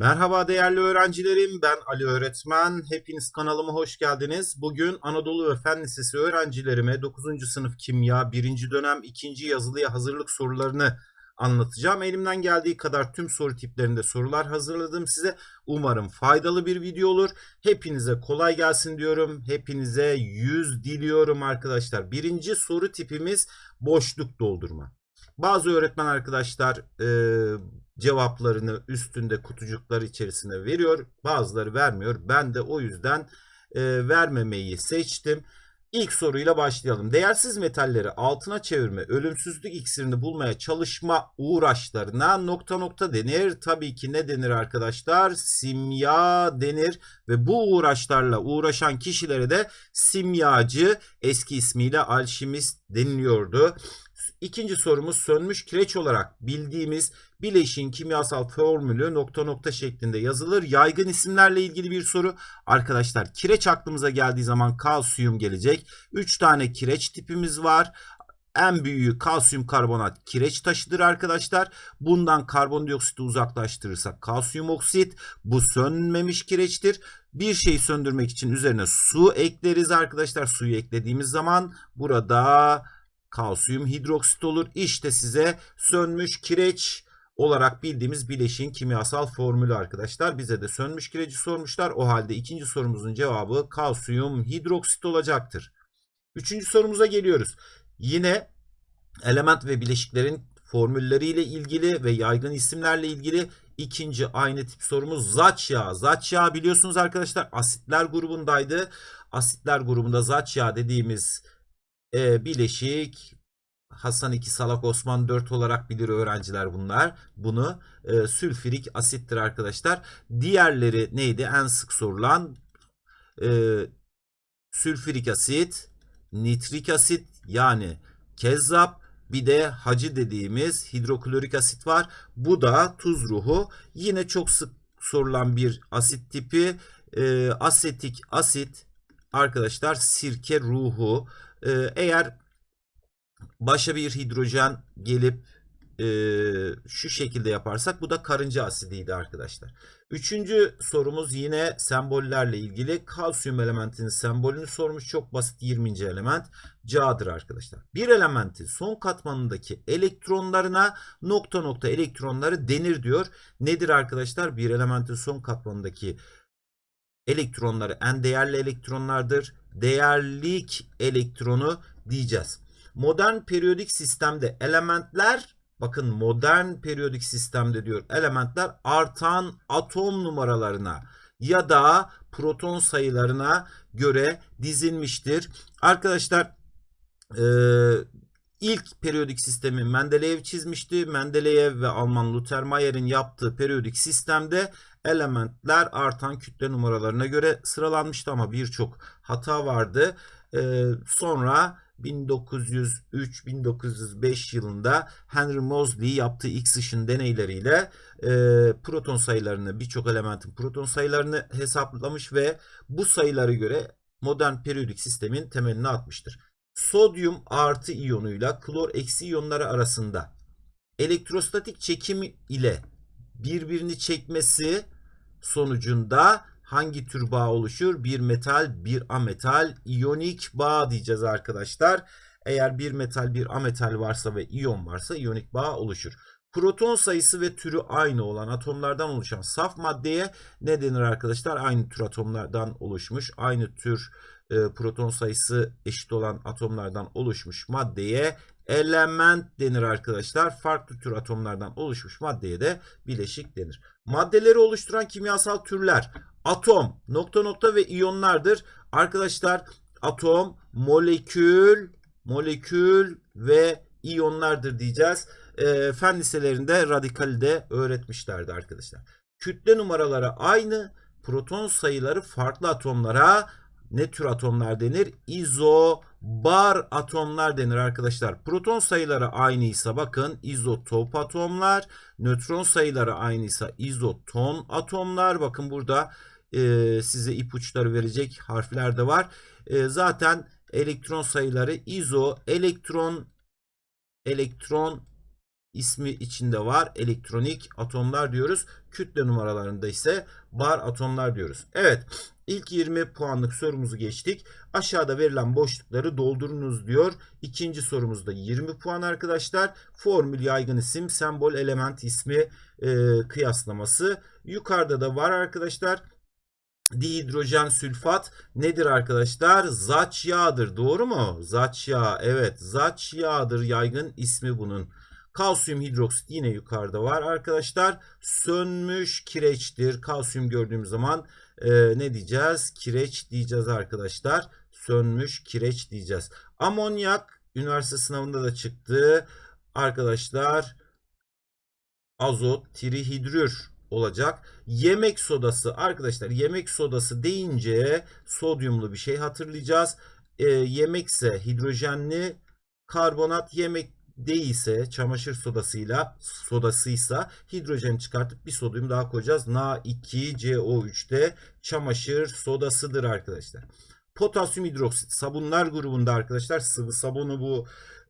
Merhaba değerli öğrencilerim. Ben Ali Öğretmen. Hepiniz kanalıma hoş geldiniz. Bugün Anadolu ve Fen Lisesi öğrencilerime 9. sınıf kimya 1. dönem 2. yazılıya hazırlık sorularını anlatacağım. Elimden geldiği kadar tüm soru tiplerinde sorular hazırladım size. Umarım faydalı bir video olur. Hepinize kolay gelsin diyorum. Hepinize 100 diliyorum arkadaşlar. Birinci soru tipimiz boşluk doldurma. Bazı öğretmen arkadaşlar e, cevaplarını üstünde kutucuklar içerisine veriyor. Bazıları vermiyor. Ben de o yüzden e, vermemeyi seçtim. İlk soruyla başlayalım. Değersiz metalleri altına çevirme, ölümsüzlük iksirini bulmaya çalışma uğraşlarına nokta nokta denir. Tabii ki ne denir arkadaşlar? Simya denir ve bu uğraşlarla uğraşan kişilere de simyacı eski ismiyle alşimist deniliyordu. İkinci sorumuz sönmüş kireç olarak bildiğimiz bileşin kimyasal formülü nokta nokta şeklinde yazılır. Yaygın isimlerle ilgili bir soru. Arkadaşlar kireç aklımıza geldiği zaman kalsiyum gelecek. 3 tane kireç tipimiz var. En büyüğü kalsiyum karbonat kireç taşıdır arkadaşlar. Bundan karbondioksiti uzaklaştırırsak kalsiyum oksit. Bu sönmemiş kireçtir. Bir şeyi söndürmek için üzerine su ekleriz arkadaşlar. Suyu eklediğimiz zaman burada kalsiyum hidroksit olur. İşte size sönmüş kireç olarak bildiğimiz bileşin kimyasal formülü arkadaşlar. Bize de sönmüş kireci sormuşlar. O halde ikinci sorumuzun cevabı kalsiyum hidroksit olacaktır. Üçüncü sorumuza geliyoruz. Yine element ve bileşiklerin formülleriyle ilgili ve yaygın isimlerle ilgili ikinci aynı tip sorumuz zaç yağı. Zaç yağı biliyorsunuz arkadaşlar asitler grubundaydı. Asitler grubunda zaç yağı dediğimiz e, bileşik Hasan 2 Salak Osman 4 olarak bilir öğrenciler bunlar. Bunu e, sülfürik asittir arkadaşlar. Diğerleri neydi? En sık sorulan e, sülfürik asit, nitrik asit yani kezzap bir de hacı dediğimiz hidroklorik asit var. Bu da tuz ruhu. Yine çok sık sorulan bir asit tipi. E, asetik asit arkadaşlar sirke ruhu. E, eğer başa bir hidrojen gelip e, şu şekilde yaparsak bu da karınca asidiydi arkadaşlar. Üçüncü sorumuz yine sembollerle ilgili. Kalsiyum elementinin sembolünü sormuş. Çok basit 20. element Ca'dır arkadaşlar. Bir elementin son katmanındaki elektronlarına nokta nokta elektronları denir diyor. Nedir arkadaşlar? Bir elementin son katmanındaki elektronları en değerli elektronlardır. Değerlik elektronu diyeceğiz. Modern periyodik sistemde elementler bakın modern periyodik sistemde diyor elementler artan atom numaralarına ya da proton sayılarına göre dizilmiştir. Arkadaşlar e, ilk periyodik sistemi Mendeleev çizmişti. Mendeleev ve Alman Luther Mayer'in yaptığı periyodik sistemde elementler artan kütle numaralarına göre sıralanmıştı ama birçok hata vardı. E, sonra 1903-1905 yılında Henry Moseley yaptığı X-ışın deneyleriyle e, proton sayılarını birçok elementin proton sayılarını hesaplamış ve bu sayılara göre modern periyodik sistemin temelini atmıştır. Sodyum artı iyonuyla klor eksi iyonları arasında elektrostatik çekim ile birbirini çekmesi sonucunda hangi tür bağ oluşur? Bir metal, bir ametal, iyonik bağ diyeceğiz arkadaşlar. Eğer bir metal, bir ametal varsa ve iyon varsa iyonik bağ oluşur. Proton sayısı ve türü aynı olan atomlardan oluşan saf maddeye ne denir arkadaşlar? Aynı tür atomlardan oluşmuş, aynı tür proton sayısı eşit olan atomlardan oluşmuş maddeye element denir arkadaşlar. Farklı tür atomlardan oluşmuş maddeye de bileşik denir. Maddeleri oluşturan kimyasal türler atom, nokta nokta ve iyonlardır. Arkadaşlar atom, molekül, molekül ve iyonlardır diyeceğiz. E, fen liselerinde radikali de öğretmişlerdi arkadaşlar. Kütle numaraları aynı, proton sayıları farklı atomlara ne tür atomlar denir? İzobar atomlar denir arkadaşlar. Proton sayıları aynıysa bakın izotop atomlar. Nötron sayıları aynıysa izoton atomlar. Bakın burada e, size ipuçları verecek harfler de var. E, zaten elektron sayıları izo, elektron, elektron ismi içinde var. Elektronik atomlar diyoruz. Kütle numaralarında ise bar atomlar diyoruz. Evet. İlk 20 puanlık sorumuzu geçtik. Aşağıda verilen boşlukları doldurunuz diyor. İkinci sorumuzda 20 puan arkadaşlar. Formül yaygın isim, sembol element ismi e, kıyaslaması. Yukarıda da var arkadaşlar. Dihidrojen sülfat nedir arkadaşlar? Zaç yağıdır. Doğru mu? Zaç yağı. Evet. Zaç yağıdır. Yaygın ismi bunun. Kalsiyum hidroksit yine yukarıda var arkadaşlar. Sönmüş kireçtir. Kalsiyum gördüğümüz zaman e, ne diyeceğiz? Kireç diyeceğiz arkadaşlar. Sönmüş kireç diyeceğiz. Amonyak üniversite sınavında da çıktı. Arkadaşlar azot trihidrür olacak. Yemek sodası arkadaşlar yemek sodası deyince sodyumlu bir şey hatırlayacağız. E, yemekse hidrojenli karbonat yemek değilse çamaşır sodasıyla sodasıysa hidrojen çıkartıp bir sodyum daha koyacağız. Na2CO3'te çamaşır sodasıdır arkadaşlar. Potasyum hidroksit sabunlar grubunda arkadaşlar sıvı sabunu bu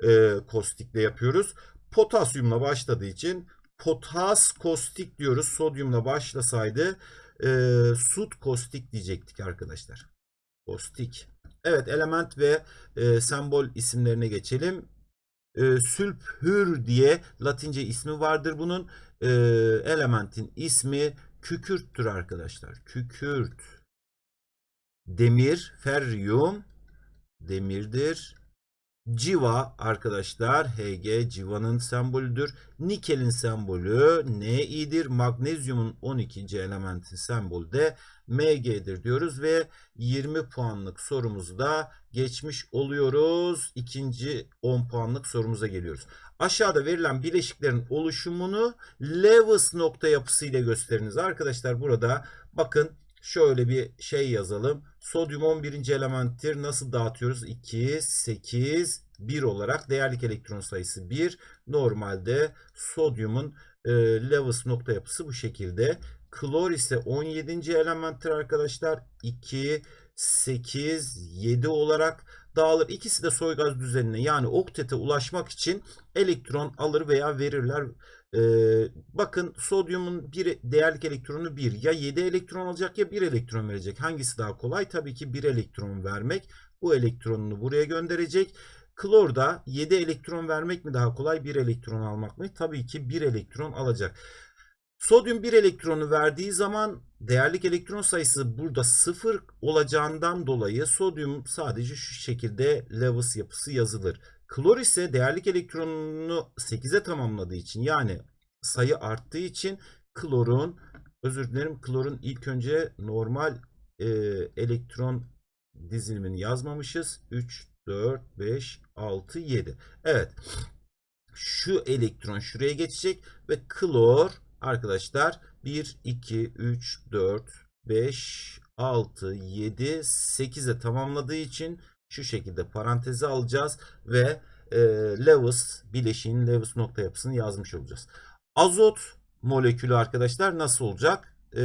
e, kostikle yapıyoruz. Potasyumla başladığı için potas kostik diyoruz. Sodyumla başlasaydı e, sut kostik diyecektik arkadaşlar. Kostik. Evet element ve e, sembol isimlerine geçelim. E, sülfür diye latince ismi vardır bunun. E, elementin ismi kükürttür arkadaşlar. Kükürt. Demir, feryum demirdir. Civa arkadaşlar Hg civanın sembolüdür. Nikelin sembolü Ni'dir. Magnezyumun 12. elementin sembolü de Mg'dir diyoruz ve 20 puanlık sorumuzu da geçmiş oluyoruz. İkinci 10 puanlık sorumuza geliyoruz. Aşağıda verilen bileşiklerin oluşumunu Lewis nokta yapısı ile gösteriniz. Arkadaşlar burada bakın şöyle bir şey yazalım. Sodyum 11. elementtir. Nasıl dağıtıyoruz? 2, 8, 1 olarak değerlik elektron sayısı 1. Normalde sodyumun e, Lewis nokta yapısı bu şekilde. Klor ise 17. elementtir arkadaşlar. 2, 8, 7 olarak dağılır. İkisi de soygaz düzenine yani oktete ulaşmak için elektron alır veya verirler. Ee, bakın sodyumun bir değerlik elektronu 1 ya 7 elektron alacak ya 1 elektron verecek. Hangisi daha kolay? Tabii ki 1 elektron vermek. Bu elektronunu buraya gönderecek. Klorda 7 elektron vermek mi daha kolay 1 elektron almak mı? Tabii ki 1 elektron alacak. Sodyum 1 elektronu verdiği zaman değerlik elektron sayısı burada 0 olacağından dolayı sodyum sadece şu şekilde Lewis yapısı yazılır. Klor ise değerlik elektronunu 8'e tamamladığı için yani sayı arttığı için klorun özür dilerim klorun ilk önce normal e, elektron dizilimini yazmamışız. 3, 4, 5, 6, 7. Evet. Şu elektron şuraya geçecek ve klor arkadaşlar 1, 2, 3, 4, 5, 6, 7, 8'e tamamladığı için şu şekilde paranteze alacağız ve e, Lewis bileşiğin Lewis nokta yapısını yazmış olacağız. Azot molekülü arkadaşlar nasıl olacak? E,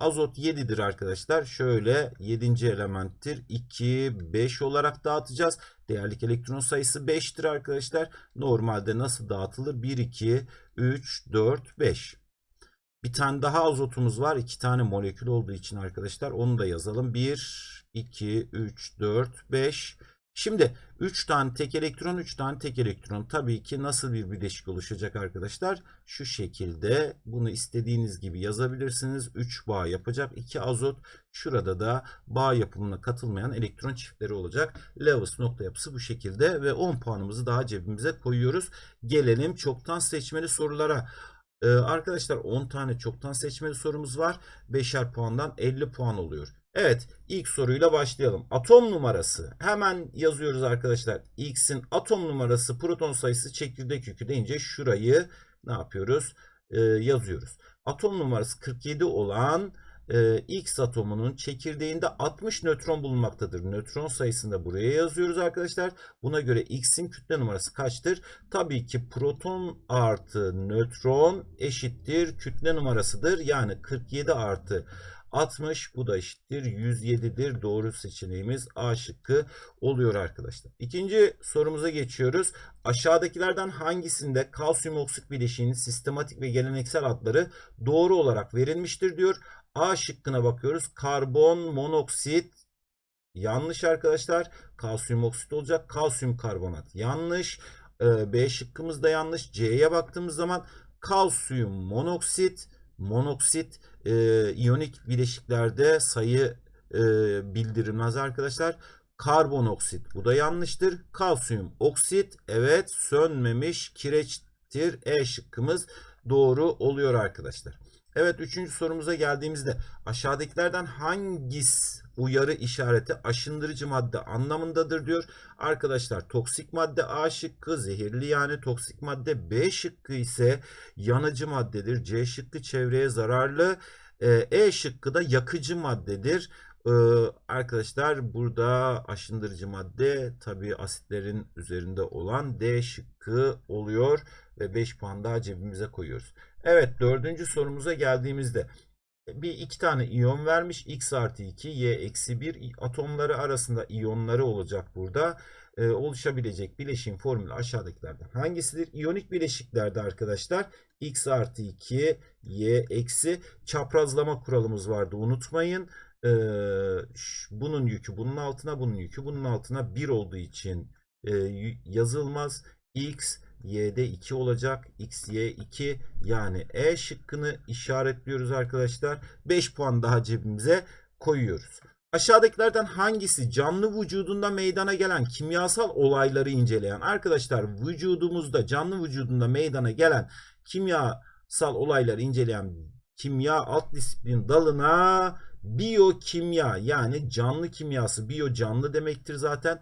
azot 7'dir arkadaşlar. Şöyle 7. elementtir. 2, 5 olarak dağıtacağız. Değerlik elektron sayısı 5'tir arkadaşlar. Normalde nasıl dağıtılır? 1, 2, 3, 4, 5. Bir tane daha azotumuz var. İki tane molekül olduğu için arkadaşlar onu da yazalım. 1, 2, 3, 4, 5. Şimdi 3 tane tek elektron, 3 tane tek elektron. Tabii ki nasıl bir bileşik oluşacak arkadaşlar? Şu şekilde bunu istediğiniz gibi yazabilirsiniz. 3 bağ yapacak. 2 azot. Şurada da bağ yapımına katılmayan elektron çiftleri olacak. Lewis nokta yapısı bu şekilde ve 10 puanımızı daha cebimize koyuyoruz. Gelelim çoktan seçmeli sorulara. Ee, arkadaşlar 10 tane çoktan seçmeli sorumuz var. 5'er puandan 50 puan oluyor. Evet ilk soruyla başlayalım. Atom numarası hemen yazıyoruz arkadaşlar. X'in atom numarası proton sayısı çekirdek yükü deyince şurayı ne yapıyoruz? Ee, yazıyoruz. Atom numarası 47 olan e, X atomunun çekirdeğinde 60 nötron bulunmaktadır. Nötron sayısını da buraya yazıyoruz arkadaşlar. Buna göre X'in kütle numarası kaçtır? Tabii ki proton artı nötron eşittir kütle numarasıdır. Yani 47 artı 60 bu da eşittir 107'dir. Doğru seçeneğimiz A şıkkı oluyor arkadaşlar. İkinci sorumuza geçiyoruz. Aşağıdakilerden hangisinde kalsiyum oksit bileşiğinin sistematik ve geleneksel adları doğru olarak verilmiştir diyor. A şıkkına bakıyoruz. Karbon monoksit yanlış arkadaşlar. Kalsiyum oksit olacak. Kalsiyum karbonat yanlış. Ee, B şıkkımız da yanlış. C'ye baktığımız zaman kalsiyum monoksit monoksit e, iyonik bileşiklerde sayı e, bildirilmez arkadaşlar. Karbonoksit bu da yanlıştır. Kalsiyum oksit evet sönmemiş kireçtir. E şıkkımız doğru oluyor arkadaşlar. Evet üçüncü sorumuza geldiğimizde aşağıdakilerden hangisi uyarı işareti aşındırıcı madde anlamındadır diyor. Arkadaşlar toksik madde A şıkkı zehirli yani toksik madde B şıkkı ise yanıcı maddedir. C şıkkı çevreye zararlı. E şıkkı da yakıcı maddedir. Ee, arkadaşlar burada aşındırıcı madde tabi asitlerin üzerinde olan D şıkkı oluyor ve 5 puan daha cebimize koyuyoruz. Evet dördüncü sorumuza geldiğimizde bir iki tane iyon vermiş. X artı 2, Y eksi 1 atomları arasında iyonları olacak burada. Ee, oluşabilecek bileşim formülü aşağıdakilerden hangisidir? İyonik bileşiklerde arkadaşlar X artı 2, Y eksi çaprazlama kuralımız vardı unutmayın. Ee, bunun yükü bunun altına, bunun yükü bunun altına 1 olduğu için e, yazılmaz. X y'de 2 olacak. x, y 2 yani E şıkkını işaretliyoruz arkadaşlar. 5 puan daha cebimize koyuyoruz. Aşağıdakilerden hangisi canlı vücudunda meydana gelen kimyasal olayları inceleyen arkadaşlar vücudumuzda canlı vücudunda meydana gelen kimyasal olayları inceleyen kimya alt disiplin dalına biyokimya yani canlı kimyası biyo canlı demektir zaten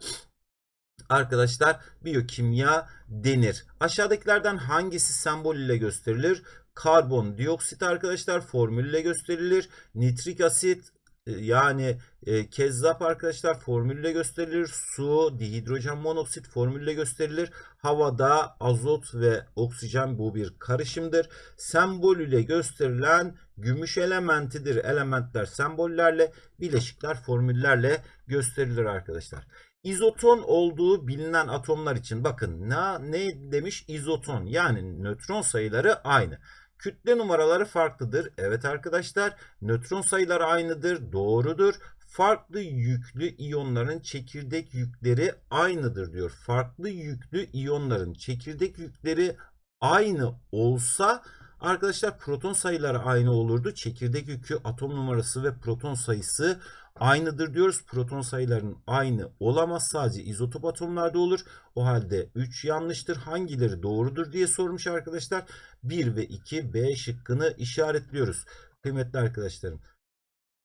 arkadaşlar biyokimya denir. Aşağıdakilerden hangisi sembol ile gösterilir? Karbon dioksit arkadaşlar formülle gösterilir. Nitrik asit e, yani e, kezzap arkadaşlar formülle gösterilir. Su, dihidrojen monoksit formülle gösterilir. Havada azot ve oksijen bu bir karışımdır. Sembol ile gösterilen gümüş elementidir. Elementler sembollerle, bileşikler formüllerle gösterilir arkadaşlar. İzoton olduğu bilinen atomlar için bakın ne, ne demiş izoton yani nötron sayıları aynı. Kütle numaraları farklıdır. Evet arkadaşlar nötron sayıları aynıdır. Doğrudur. Farklı yüklü iyonların çekirdek yükleri aynıdır diyor. Farklı yüklü iyonların çekirdek yükleri aynı olsa arkadaşlar proton sayıları aynı olurdu. Çekirdek yükü, atom numarası ve proton sayısı aynıdır diyoruz. Proton sayılarının aynı olamaz. Sadece izotop atomlarda olur. O halde 3 yanlıştır. Hangileri doğrudur diye sormuş arkadaşlar. 1 ve 2 B şıkkını işaretliyoruz. Kıymetli arkadaşlarım.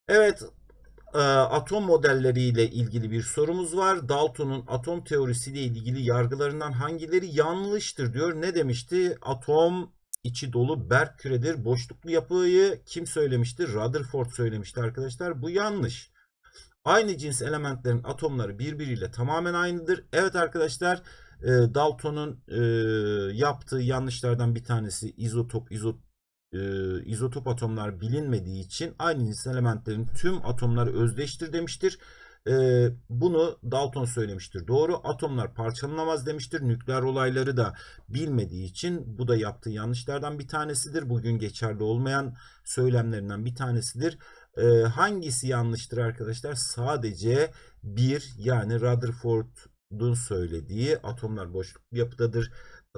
Evet e, atom modelleriyle ilgili bir sorumuz var. Dalton'un atom teorisiyle ilgili yargılarından hangileri yanlıştır diyor. Ne demişti? Atom içi dolu berk küredir. Boşluklu yapıyı kim söylemiştir? Rutherford söylemişti arkadaşlar. Bu yanlış. Aynı cins elementlerin atomları birbiriyle tamamen aynıdır. Evet arkadaşlar e, Dalton'un e, yaptığı yanlışlardan bir tanesi izotop, izot, e, izotop atomlar bilinmediği için aynı cins elementlerin tüm atomları özdeştir demiştir. E, bunu Dalton söylemiştir. Doğru. Atomlar parçalanamaz demiştir. Nükleer olayları da bilmediği için bu da yaptığı yanlışlardan bir tanesidir. Bugün geçerli olmayan söylemlerinden bir tanesidir. E, hangisi yanlıştır arkadaşlar? Sadece bir yani Rutherford'un söylediği atomlar boşluk yapıdadır.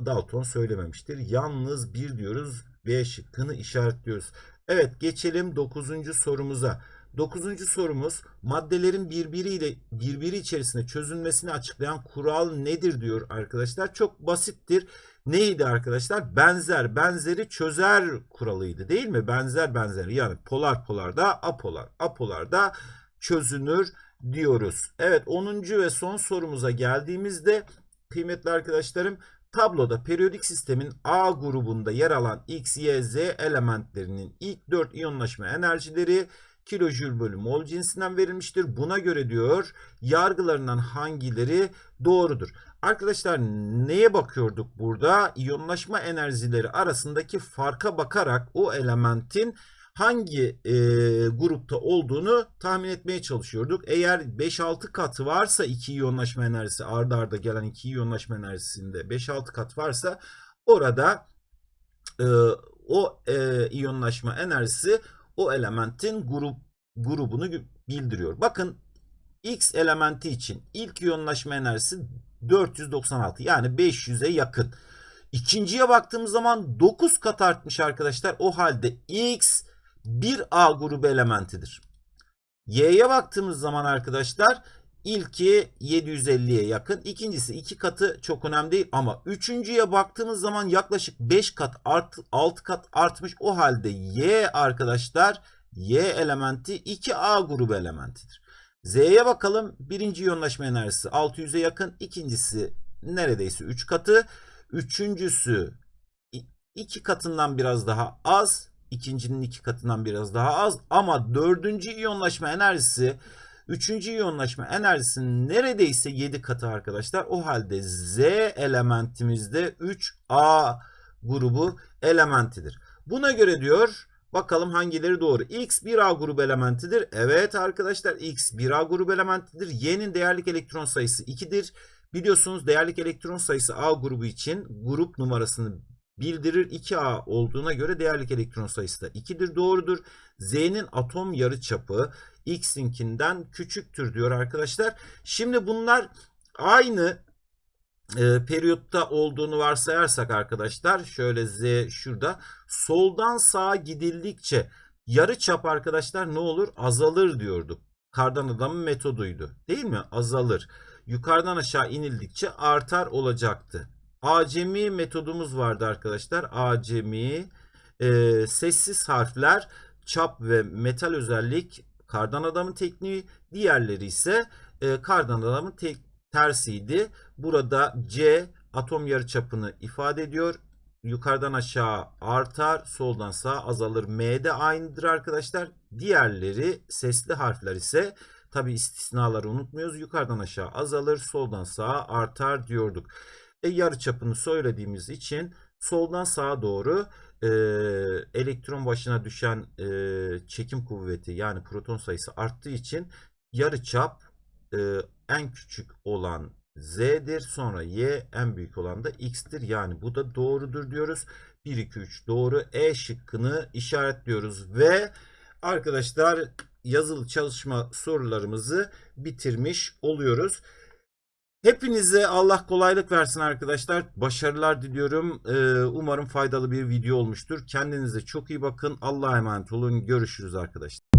Dalton söylememiştir. Yalnız bir diyoruz. B şıkkını işaretliyoruz. Evet geçelim 9. sorumuza. Dokuzuncu sorumuz maddelerin birbiriyle birbiri içerisinde çözülmesini açıklayan kural nedir diyor arkadaşlar. Çok basittir. Neydi arkadaşlar? Benzer benzeri çözer kuralıydı değil mi? Benzer benzeri yani polar polarda apolar apolarda çözünür diyoruz. Evet 10. ve son sorumuza geldiğimizde kıymetli arkadaşlarım tabloda periyodik sistemin A grubunda yer alan X, Y, Z elementlerinin ilk 4 iyonlaşma enerjileri kilojül bölü mol cinsinden verilmiştir. Buna göre diyor yargılarından hangileri doğrudur? Arkadaşlar neye bakıyorduk burada? İyonlaşma enerjileri arasındaki farka bakarak o elementin hangi e, grupta olduğunu tahmin etmeye çalışıyorduk. Eğer 5-6 katı varsa iki iyonlaşma enerjisi ardarda arda gelen iki iyonlaşma enerjisinde 5-6 kat varsa orada e, o e, iyonlaşma enerjisi o elementin grup grubunu bildiriyor. Bakın X elementi için ilk iyonlaşma enerjisi 496 yani 500'e yakın. İkinciye baktığımız zaman 9 kat artmış arkadaşlar. O halde X bir A grubu elementidir. Y'ye baktığımız zaman arkadaşlar ilki 750'ye yakın. İkincisi 2 katı çok önemli değil ama üçüncüye baktığımız zaman yaklaşık 5 kat art, 6 kat artmış. O halde Y arkadaşlar Y elementi 2A grubu elementidir. Z'ye bakalım. Birinci iyonlaşma enerjisi 600'e yakın. İkincisi neredeyse 3 katı. Üçüncüsü 2 katından biraz daha az. İkincinin 2 katından biraz daha az. Ama dördüncü iyonlaşma enerjisi Üçüncü iyonlaşma enerjisinin neredeyse 7 katı arkadaşlar. O halde Z elementimizde 3A grubu elementidir. Buna göre diyor bakalım hangileri doğru. X 1A grubu elementidir. Evet arkadaşlar X 1A grubu elementidir. Y'nin değerlik elektron sayısı 2'dir. Biliyorsunuz değerlik elektron sayısı A grubu için grup numarasını bildirir. 2A olduğuna göre değerlik elektron sayısı da 2'dir. Doğrudur. Z'nin atom yarıçapı X'inkinden küçüktür diyor arkadaşlar. Şimdi bunlar aynı e, periyotta olduğunu varsayarsak arkadaşlar şöyle Z şurada soldan sağa gidildikçe yarı çap arkadaşlar ne olur azalır diyorduk. Kardan adamın metoduydu değil mi? Azalır. Yukarıdan aşağı inildikçe artar olacaktı. Acemi metodumuz vardı arkadaşlar. Acemi e, sessiz harfler çap ve metal özellik kardan adamın tekniği. Diğerleri ise e, kardan adamın tek, tersiydi. Burada C atom yarıçapını ifade ediyor. Yukarıdan aşağı artar, soldan sağa azalır. M de aynıdır arkadaşlar. Diğerleri sesli harfler ise tabi istisnaları unutmuyoruz. Yukarıdan aşağı azalır, soldan sağa artar diyorduk. E, yarı çapını söylediğimiz için soldan sağa doğru e, elektron başına düşen e, çekim kuvveti yani proton sayısı arttığı için yarı çap e, en küçük olan Z'dir. Sonra Y en büyük olan da X'tir. Yani bu da doğrudur diyoruz. 1, 2, 3 doğru. E şıkkını işaretliyoruz ve arkadaşlar yazılı çalışma sorularımızı bitirmiş oluyoruz. Hepinize Allah kolaylık versin arkadaşlar. Başarılar diliyorum. Ee, umarım faydalı bir video olmuştur. Kendinize çok iyi bakın. Allah'a emanet olun. Görüşürüz arkadaşlar.